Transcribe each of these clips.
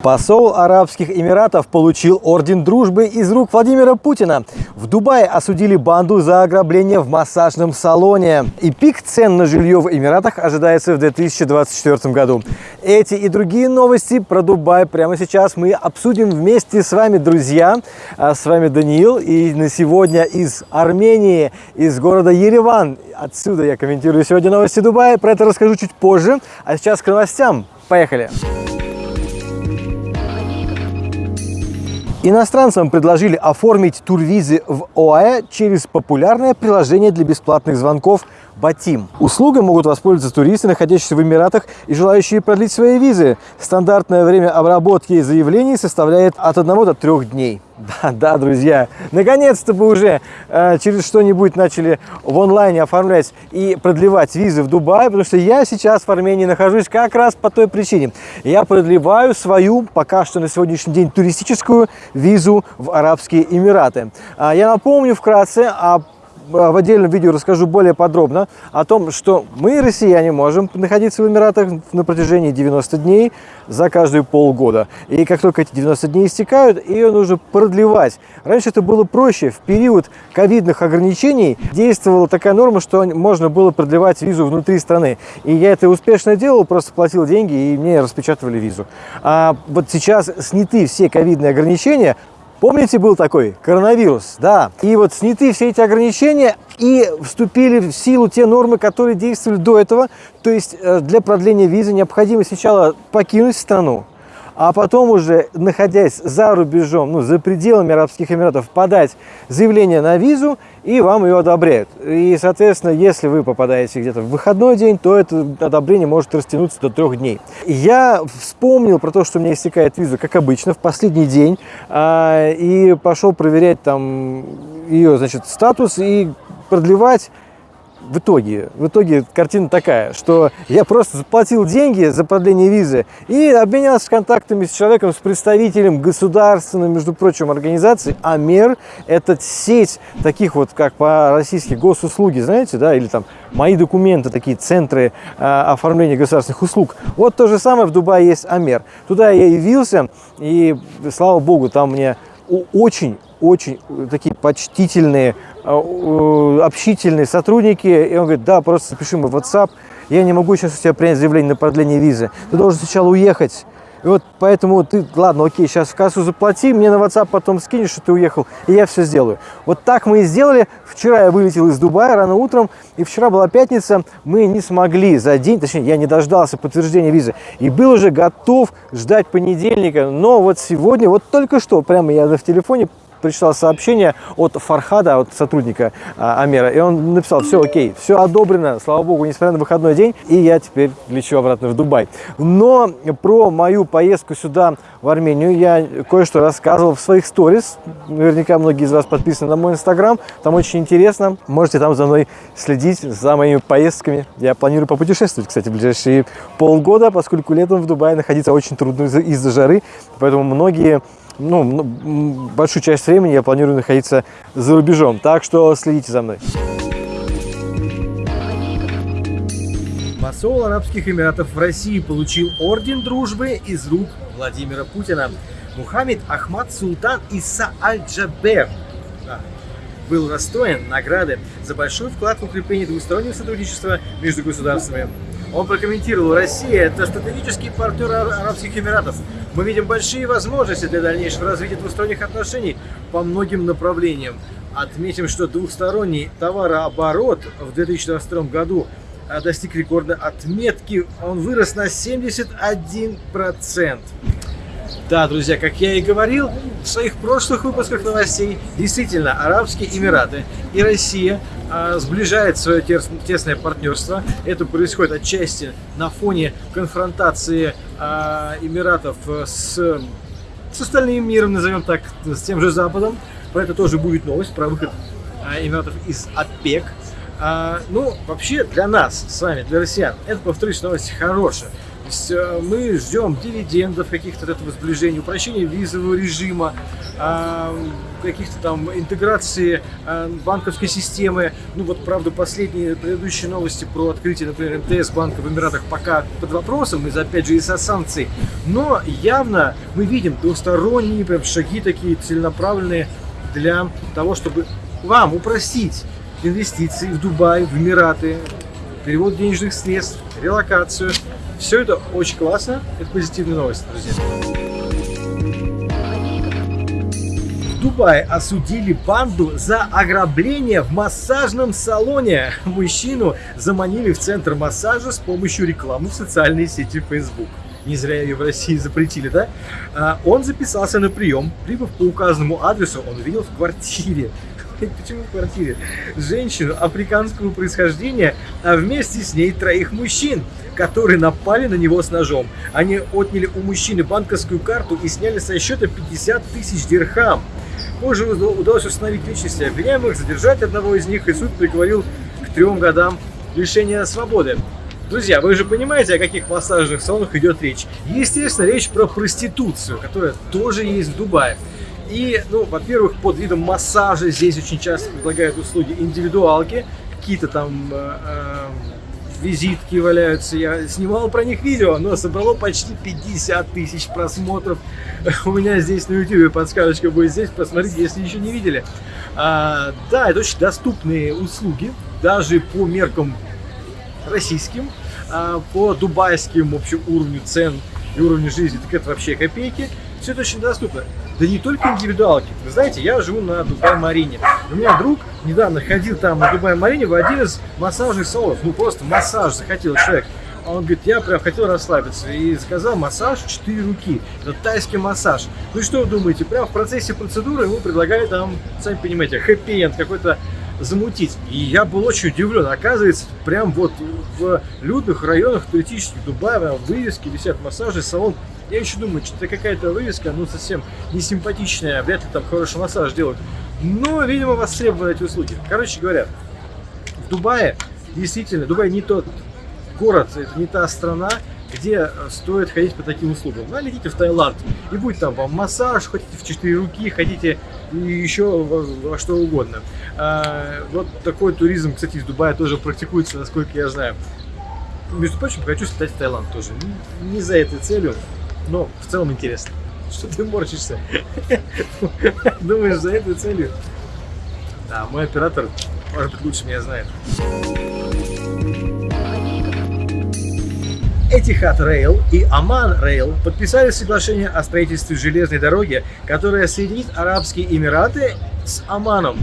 Посол Арабских Эмиратов получил орден дружбы из рук Владимира Путина. В Дубае осудили банду за ограбление в массажном салоне. И пик цен на жилье в Эмиратах ожидается в 2024 году. Эти и другие новости про Дубай прямо сейчас мы обсудим вместе с вами, друзья. А с вами Даниил. И на сегодня из Армении, из города Ереван. Отсюда я комментирую сегодня новости Дубая. Про это расскажу чуть позже. А сейчас к новостям. Поехали! Иностранцам предложили оформить турвизы в ОАЭ через популярное приложение для бесплатных звонков Батим. Услугой могут воспользоваться туристы, находящиеся в Эмиратах и желающие продлить свои визы. Стандартное время обработки заявлений составляет от 1 до 3 дней. Да, да, друзья, наконец-то бы уже э, через что-нибудь начали в онлайне оформлять и продлевать визы в Дубае, потому что я сейчас в Армении нахожусь как раз по той причине. Я продлеваю свою, пока что на сегодняшний день, туристическую визу в Арабские Эмираты. А, я напомню вкратце о в отдельном видео расскажу более подробно о том, что мы, россияне, можем находиться в Эмиратах на протяжении 90 дней за каждые полгода. И как только эти 90 дней истекают, ее нужно продлевать. Раньше это было проще. В период ковидных ограничений действовала такая норма, что можно было продлевать визу внутри страны. И я это успешно делал, просто платил деньги, и мне распечатывали визу. А вот сейчас сняты все ковидные ограничения, Помните, был такой коронавирус? Да. И вот сняты все эти ограничения и вступили в силу те нормы, которые действовали до этого. То есть э, для продления визы необходимо сначала покинуть страну, а потом уже, находясь за рубежом, ну, за пределами Арабских Эмиратов, подать заявление на визу, и вам ее одобряют. И, соответственно, если вы попадаете где-то в выходной день, то это одобрение может растянуться до трех дней. Я вспомнил про то, что у меня истекает виза, как обычно, в последний день, а, и пошел проверять там ее, значит, статус и продлевать в итоге, в итоге картина такая, что я просто заплатил деньги за продление визы и обменялся контактами с человеком, с представителем государственной, между прочим, организации АМЕР. Это сеть таких вот, как по-российски, госуслуги, знаете, да, или там мои документы, такие центры э, оформления государственных услуг. Вот то же самое в Дубае есть АМЕР. Туда я явился, и, слава богу, там мне очень очень такие почтительные, общительные сотрудники. И он говорит, да, просто запиши мой WhatsApp. Я не могу сейчас у тебя принять заявление на продление визы. Ты должен сначала уехать. И вот поэтому ты, ладно, окей, сейчас в кассу заплати, мне на WhatsApp потом скинешь, что ты уехал, и я все сделаю. Вот так мы и сделали. Вчера я вылетел из Дубая рано утром, и вчера была пятница, мы не смогли за день, точнее, я не дождался подтверждения визы, и был уже готов ждать понедельника, но вот сегодня, вот только что, прямо я в телефоне прочитал сообщение от Фархада, от сотрудника а, Амера, и он написал, все окей, все одобрено, слава богу, несмотря на выходной день, и я теперь лечу обратно в Дубай. Но про мою поездку сюда, в Армению, я кое-что рассказывал в своих сторис, наверняка многие из вас подписаны на мой инстаграм, там очень интересно, можете там за мной следить, за моими поездками. Я планирую попутешествовать, кстати, в ближайшие полгода, поскольку летом в Дубае находиться очень трудно из-за жары, поэтому многие ну, большую часть времени я планирую находиться за рубежом. Так что следите за мной. Посол Арабских Эмиратов в России получил орден дружбы из рук Владимира Путина. Мухаммед Ахмад Султан Иса Аль-Джабер был расстроен награды за большой вклад в укрепление двустороннего сотрудничества между государствами. Он прокомментировал, Россия – это стратегический партнер Арабских Эмиратов. Мы видим большие возможности для дальнейшего развития двусторонних отношений по многим направлениям. Отметим, что двухсторонний товарооборот в 2022 году а, достиг рекордной отметки. Он вырос на 71%. Да, друзья, как я и говорил в своих прошлых выпусках новостей, действительно, Арабские Эмираты и Россия э, сближают свое тесное партнерство. Это происходит отчасти на фоне конфронтации э, Эмиратов с, с остальным миром, назовем так, с тем же Западом. Про это тоже будет новость, про выход э, Эмиратов из ОПЕК. А, ну, вообще, для нас с вами, для россиян, это, повторюсь, новость хорошая. есть э, мы ждем дивидендов каких-то от этого сближения, упрощения визового режима, а, каких-то там интеграции банковской системы. Ну вот, правда, последние предыдущие новости про открытие, например, МТС банка в Эмиратах пока под вопросом, из-за, опять же, из-за санкций. Но явно мы видим двусторонние прям шаги такие целенаправленные для того, чтобы вам упростить инвестиции в Дубай, в Эмираты, перевод денежных средств, релокацию. Все это очень классно, это позитивная новость, друзья. В Дубае осудили банду за ограбление в массажном салоне. Мужчину заманили в центр массажа с помощью рекламы в социальной сети Facebook. Не зря ее в России запретили, да? А, он записался на прием. Прибыв по указанному адресу, он увидел в квартире почему в квартире? Женщину африканского происхождения, а вместе с ней троих мужчин, которые напали на него с ножом. Они отняли у мужчины банковскую карту и сняли со счета 50 тысяч дирхам. Позже удалось установить личности обвиняемых, задержать одного из них, и суд приговорил к трем годам лишения свободы. Друзья, вы же понимаете, о каких массажных салонах идет речь. Естественно, речь про проституцию, которая тоже есть в Дубае. И, ну, во-первых, под видом массажа здесь очень часто предлагают услуги индивидуалки, какие-то там э, э, визитки валяются. Я снимал про них видео, но собрало почти 50 тысяч просмотров. У меня здесь на YouTube подсказочка будет здесь, посмотрите, если еще не видели. А, да, это очень доступные услуги, даже по меркам российским, а, по дубайским, в общем, уровню цен и уровню жизни, так это вообще копейки. Все это очень доступно. Да не только индивидуалки. Вы знаете, я живу на Дубай-Марине. У меня друг недавно ходил там на Дубай-Марине в один из массажных салонов. Ну, просто массаж захотел человек. Он говорит, я прям хотел расслабиться. И сказал массаж 4 руки. Это тайский массаж. Ну что вы думаете? Прям в процессе процедуры ему предлагают там, сами понимаете, хэппи-энд какой-то замутить. И я был очень удивлен. Оказывается, прям вот в людных районах туристических Дубая вывески висят массажи, салон я еще думаю, что это какая-то вывеска, ну, совсем не симпатичная, вряд ли там хороший массаж делают. Но, видимо, востребованы эти услуги. Короче говоря, в Дубае, действительно, Дубай не тот город, это не та страна, где э, стоит ходить по таким услугам. Ну, летите в Таиланд, и будет там вам массаж, хотите в четыре руки, хотите еще во, во что угодно. А, вот такой туризм, кстати, из Дубая тоже практикуется, насколько я знаю. Между прочим, хочу слетать в Таиланд тоже. Не за этой целью, но в целом интересно. Что ты морщишься? Думаешь, за этой целью? Да, мой оператор, может быть, лучше меня знает. Etihad Rail и Aman Rail подписали соглашение о строительстве железной дороги, которая соединит Арабские Эмираты с Оманом.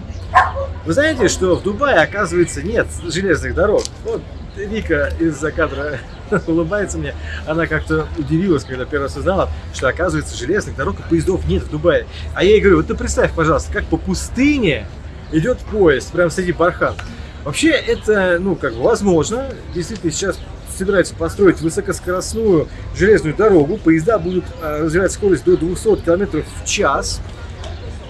Вы знаете, что в Дубае, оказывается, нет железных дорог? Вот Вика из-за кадра улыбается мне. Она как-то удивилась, когда первый раз узнала, что, оказывается, железных дорог и поездов нет в Дубае. А я ей говорю, вот ты представь, пожалуйста, как по пустыне идет поезд, прям среди бархан. Вообще, это, ну, как бы возможно. Действительно, сейчас собираются построить высокоскоростную железную дорогу. Поезда будут э, развивать скорость до 200 км в час.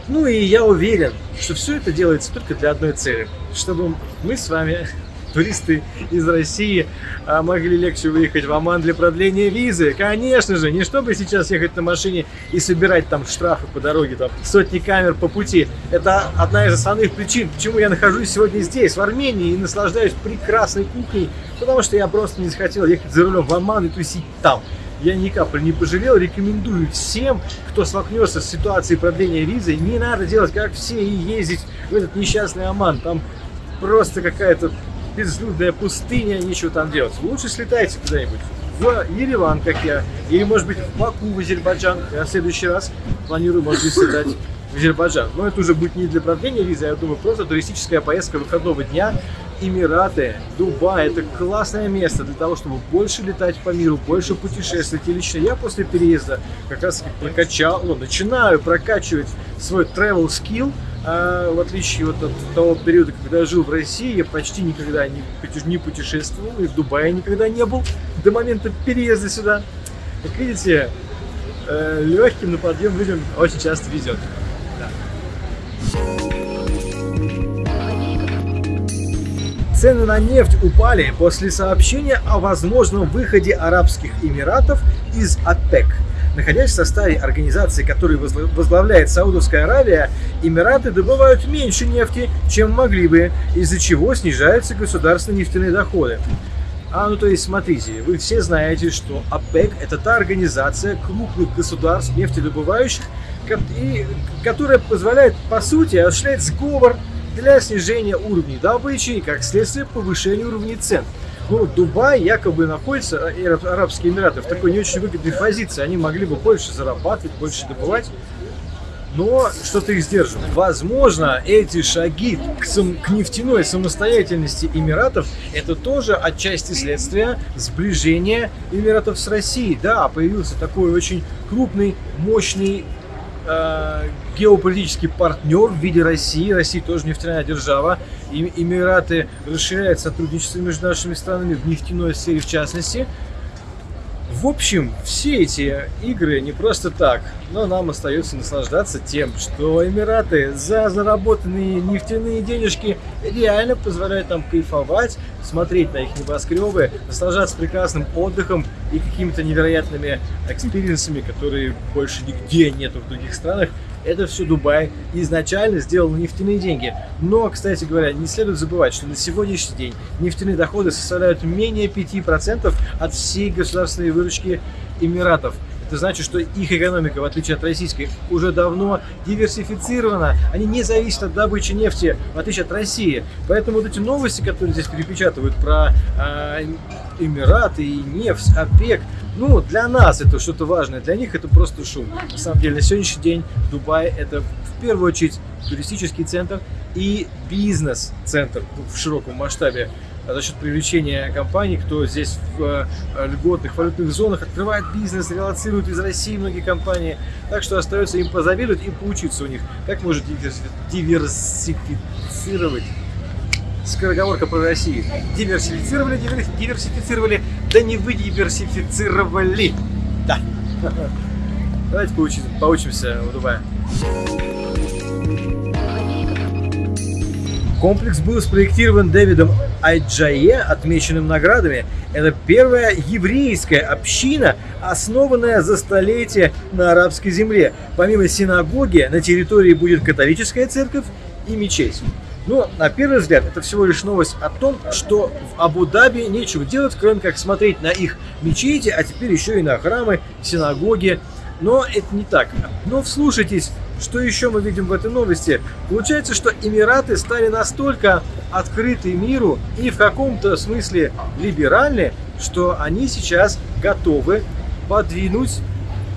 Ну и я уверен, что все это делается только для одной цели. Чтобы мы с вами туристы из России а, могли легче выехать в Оман для продления визы. Конечно же, не чтобы сейчас ехать на машине и собирать там штрафы по дороге, там сотни камер по пути. Это одна из основных причин, почему я нахожусь сегодня здесь, в Армении, и наслаждаюсь прекрасной кухней, потому что я просто не захотел ехать за рулем в Оман и тусить там я ни капли не пожалел. Рекомендую всем, кто столкнется с ситуацией продления визы, не надо делать как все и ездить в этот несчастный Оман. Там просто какая-то безлюдная пустыня, нечего там делать. Лучше слетайте куда-нибудь в Ереван, как я, или, может быть, в Баку, в Азербайджан. Я в следующий раз планирую, может быть, слетать в Азербайджан. Но это уже будет не для продления визы, а, я думаю, просто туристическая поездка выходного дня. Эмираты, Дубай – это классное место для того, чтобы больше летать по миру, больше путешествовать. И лично я после переезда как раз прокачал, ну, начинаю прокачивать свой travel skill – а, в отличие вот от того периода, когда я жил в России, я почти никогда не, путешествовал, и в Дубае никогда не был до момента переезда сюда. Как видите, э, легким на подъем людям очень часто везет. Цены на нефть упали после сообщения о возможном выходе Арабских Эмиратов из ОПЕК. Находясь в составе организации, которую возглавляет Саудовская Аравия, Эмираты добывают меньше нефти, чем могли бы, из-за чего снижаются государственные нефтяные доходы. А, ну то есть, смотрите, вы все знаете, что ОПЕК – это та организация крупных государств нефтедобывающих, и, которая позволяет, по сути, осуществлять сговор для снижения уровней добычи и, как следствие, повышения уровней цен. Ну, Дубай якобы находится, и Арабские Эмираты, в такой не очень выгодной позиции. Они могли бы больше зарабатывать, больше добывать, но что-то их сдерживает. Возможно, эти шаги к, сам, к нефтяной самостоятельности Эмиратов это тоже отчасти следствие сближения Эмиратов с Россией. Да, появился такой очень крупный, мощный э, геополитический партнер в виде России. Россия тоже нефтяная держава. И Эмираты расширяют сотрудничество между нашими странами в нефтяной сфере в частности. В общем, все эти игры не просто так, но нам остается наслаждаться тем, что Эмираты за заработанные нефтяные денежки реально позволяют нам кайфовать, смотреть на их небоскребы, наслаждаться прекрасным отдыхом и какими-то невероятными experience ами, которые больше нигде нету в других странах. Это все Дубай изначально сделал нефтяные деньги. Но, кстати говоря, не следует забывать, что на сегодняшний день нефтяные доходы составляют менее 5% от всей государственной выручки Эмиратов. Это значит, что их экономика, в отличие от российской, уже давно диверсифицирована. Они не зависят от добычи нефти, в отличие от России. Поэтому вот эти новости, которые здесь перепечатывают про э, Эмираты и нефть, ОПЕК, ну, для нас это что-то важное, для них это просто шум. На самом деле, на сегодняшний день Дубай это в первую очередь туристический центр и бизнес-центр в широком масштабе за счет привлечения компаний, кто здесь в э, льготных валютных зонах открывает бизнес, релацирует из России многие компании. Так что остается им позавидовать и поучиться у них, как может диверсифицировать скороговорка про Россию. Диверсифицировали, диверсифицировали, да не вы диверсифицировали. Да. Давайте поучимся, поучимся у Дубая. Комплекс был спроектирован Дэвидом Айджае, отмеченным наградами. Это первая еврейская община, основанная за столетие на арабской земле. Помимо синагоги, на территории будет католическая церковь и мечеть. Но, на первый взгляд, это всего лишь новость о том, что в Абу-Даби нечего делать, кроме как смотреть на их мечети, а теперь еще и на храмы, синагоги. Но это не так. Но вслушайтесь что еще мы видим в этой новости? Получается, что Эмираты стали настолько открыты миру и в каком-то смысле либеральны, что они сейчас готовы подвинуть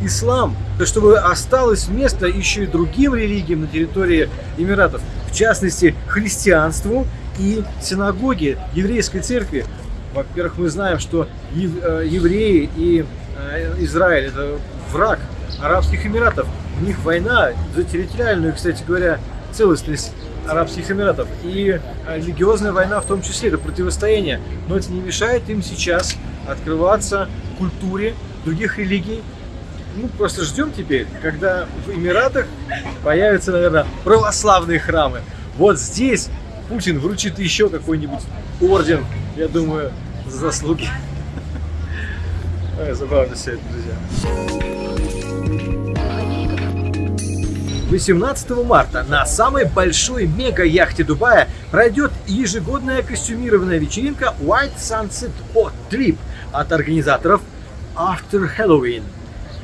ислам, чтобы осталось место еще и другим религиям на территории Эмиратов, в частности христианству и синагоге еврейской церкви. Во-первых, мы знаем, что э, евреи и э, Израиль это враг Арабских Эмиратов. У них война за территориальную, кстати говоря, целостность Арабских Эмиратов. И религиозная война в том числе, это противостояние. Но это не мешает им сейчас открываться культуре других религий. Ну, просто ждем теперь, когда в Эмиратах появятся, наверное, православные храмы. Вот здесь Путин вручит еще какой-нибудь орден, я думаю, за заслуги. Забавно все это, друзья. 18 марта на самой большой мега-яхте Дубая пройдет ежегодная костюмированная вечеринка White Sunset Hot Trip от организаторов After Halloween.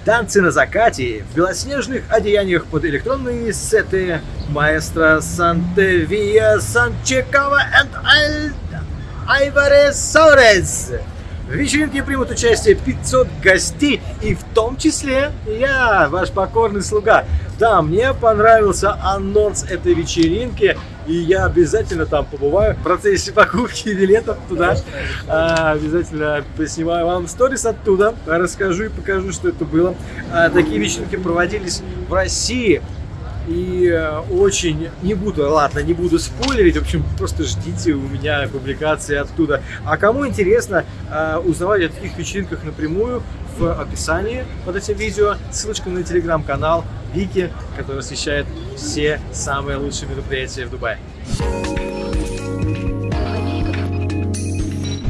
Танцы на закате в белоснежных одеяниях под электронные сеты маэстро Сантевия Санчекова и Альварес Сорес. В вечеринке примут участие 500 гостей, и в том числе я, ваш покорный слуга. Да, мне понравился анонс этой вечеринки, и я обязательно там побываю в процессе покупки билетов туда. А, обязательно поснимаю вам сторис оттуда, расскажу и покажу, что это было. А, такие вечеринки проводились в России и э, очень, не буду, ладно, не буду спойлерить, в общем, просто ждите у меня публикации оттуда. А кому интересно э, узнавать о таких вечеринках напрямую, в описании под этим видео ссылочка на телеграм-канал Вики, который освещает все самые лучшие мероприятия в Дубае.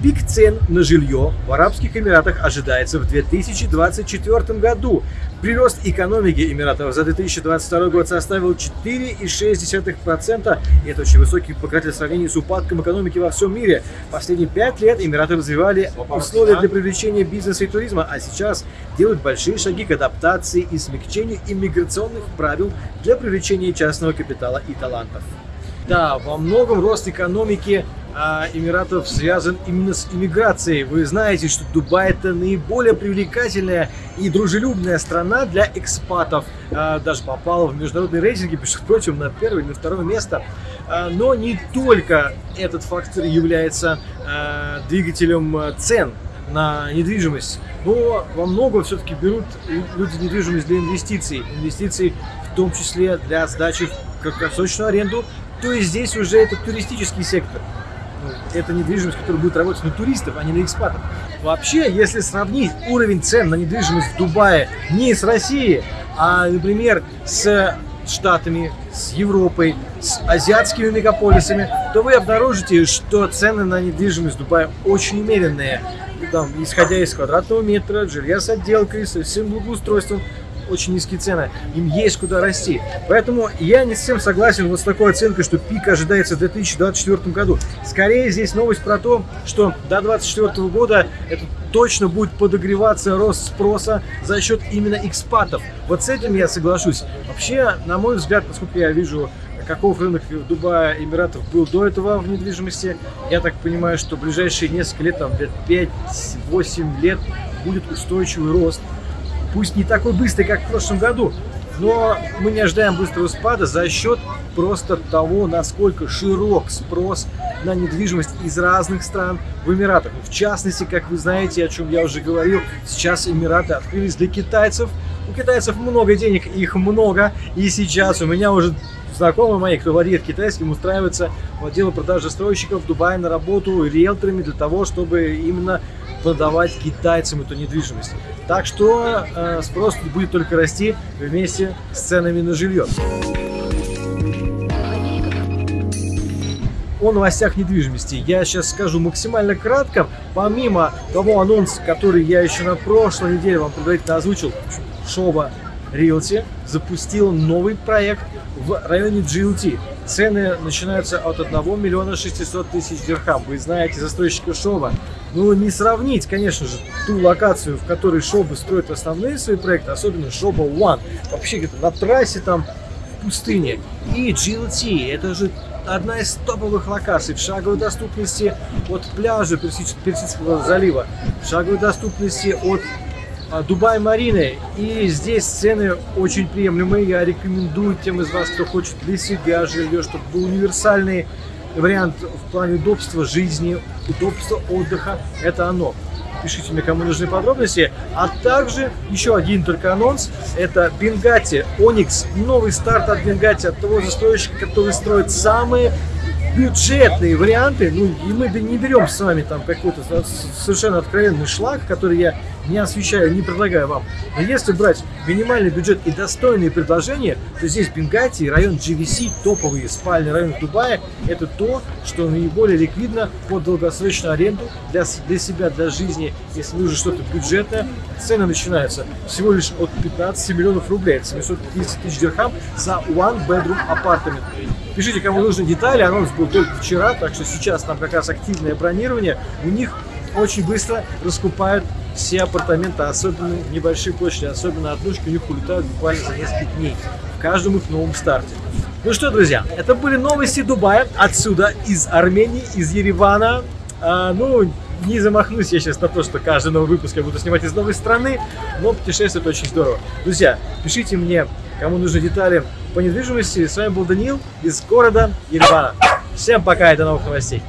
Пик цен на жилье в Арабских Эмиратах ожидается в 2024 году. Прирост экономики Эмиратов за 2022 год составил 4,6%. И это очень высокий показатель в сравнении с упадком экономики во всем мире. Последние пять лет Эмираты развивали условия для привлечения бизнеса и туризма, а сейчас делают большие шаги к адаптации и смягчению иммиграционных правил для привлечения частного капитала и талантов. Да, во многом рост экономики Эмиратов связан именно с иммиграцией. Вы знаете, что Дубай это наиболее привлекательная и дружелюбная страна для экспатов. А, даже попала в международные рейтинги, между прочим, на первое или на второе место. А, но не только этот фактор является а, двигателем а, цен на недвижимость, но во многом все-таки берут люди недвижимость для инвестиций. Инвестиций в том числе для сдачи в краткосрочную аренду, то есть здесь уже это туристический сектор. Ну, это недвижимость, которая будет работать на туристов, а не на экспатов. Вообще, если сравнить уровень цен на недвижимость в Дубае не с Россией, а, например, с Штатами, с Европой, с азиатскими мегаполисами, то вы обнаружите, что цены на недвижимость в Дубае очень умеренные. Там, исходя из квадратного метра, жилья с отделкой, со всем благоустройством, очень низкие цены, им есть куда расти. Поэтому я не совсем согласен вот с такой оценкой, что пик ожидается в 2024 году. Скорее здесь новость про то, что до 2024 года это точно будет подогреваться рост спроса за счет именно экспатов. Вот с этим я соглашусь. Вообще, на мой взгляд, поскольку я вижу каков рынок Дубая, Эмиратов был до этого в недвижимости. Я так понимаю, что ближайшие несколько лет, там, лет 5-8 лет будет устойчивый рост пусть не такой быстрый, как в прошлом году, но мы не ожидаем быстрого спада за счет просто того, насколько широк спрос на недвижимость из разных стран в Эмиратах. В частности, как вы знаете, о чем я уже говорил, сейчас Эмираты открылись для китайцев. У китайцев много денег, их много, и сейчас у меня уже знакомые мои, кто владеет китайским, устраиваются в отделы продажи стройщиков в Дубае на работу риэлторами для того, чтобы именно продавать китайцам эту недвижимость. Так что э, спрос будет только расти вместе с ценами на жилье. о новостях недвижимости. Я сейчас скажу максимально кратко. Помимо того анонса, который я еще на прошлой неделе вам предварительно озвучил, Шоба Realty запустил новый проект в районе GLT. Цены начинаются от 1 миллиона 600 тысяч дирхам. Вы знаете застройщика Шоба. Ну, не сравнить, конечно же, ту локацию, в которой Шоба строит основные свои проекты, особенно Шоба One. Вообще где-то на трассе там, в пустыне. И GLT, это же одна из топовых локаций в шаговой доступности от пляжа Персидского залива, в шаговой доступности от Дубай Марины. И здесь цены очень приемлемые. Я рекомендую тем из вас, кто хочет для себя жилье, чтобы был универсальный вариант в плане удобства жизни, удобства отдыха. Это оно. Пишите мне, кому нужны подробности. А также еще один только анонс. Это Бенгати Оникс. Новый старт от Бенгати, от того застройщика, который строит самые бюджетные варианты, ну и мы не берем с вами там какой-то совершенно откровенный шлак, который я не освещаю, не предлагаю вам. Но если брать минимальный бюджет и достойные предложения, то здесь Бенгати район GVC, топовые спальный район Дубая, это то, что наиболее ликвидно под долгосрочную аренду для, для себя, для жизни, если нужно что-то бюджетное. Цены начинаются всего лишь от 15 миллионов рублей, это 750 тысяч дирхам за one bedroom апартамент. Пишите, кому нужны детали, анонс был только вчера, так что сейчас там как раз активное бронирование. У них очень быстро раскупают все апартаменты, особенно небольшие площади, особенно однушки, у них улетают буквально за несколько дней в каждом их новом старте. Ну что, друзья, это были новости Дубая отсюда, из Армении, из Еревана. А, ну, не замахнусь я сейчас на то, что каждый новый выпуск я буду снимать из новой страны, но путешествовать очень здорово. Друзья, пишите мне, кому нужны детали по недвижимости. С вами был Даниил из города Еревана. Всем пока и до новых новостей.